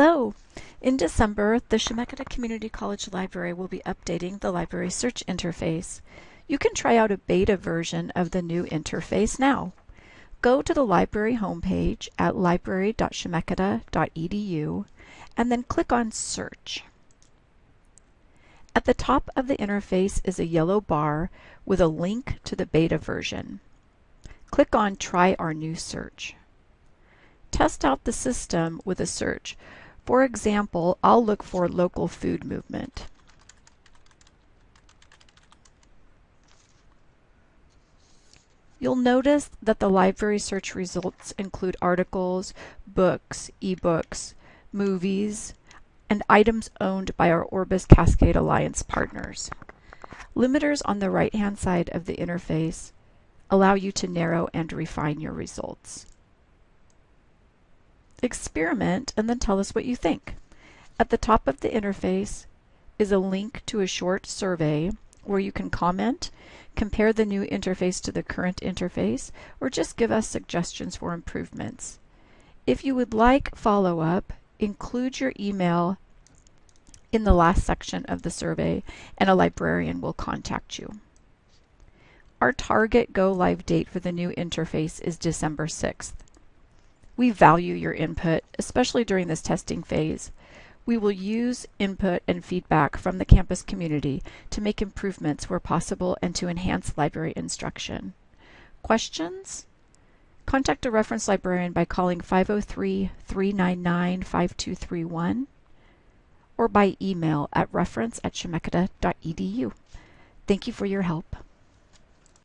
Hello! In December, the Chemeketa Community College Library will be updating the library search interface. You can try out a beta version of the new interface now. Go to the library homepage at library.chemeketa.edu and then click on Search. At the top of the interface is a yellow bar with a link to the beta version. Click on Try our new search. Test out the system with a search. For example, I'll look for local food movement. You'll notice that the library search results include articles, books, ebooks, movies, and items owned by our Orbis Cascade Alliance partners. Limiters on the right-hand side of the interface allow you to narrow and refine your results. Experiment and then tell us what you think. At the top of the interface is a link to a short survey where you can comment, compare the new interface to the current interface, or just give us suggestions for improvements. If you would like follow-up, include your email in the last section of the survey and a librarian will contact you. Our target go live date for the new interface is December 6th. We value your input, especially during this testing phase. We will use input and feedback from the campus community to make improvements where possible and to enhance library instruction. Questions? Contact a reference librarian by calling 503-399-5231 or by email at reference at. Thank you for your help.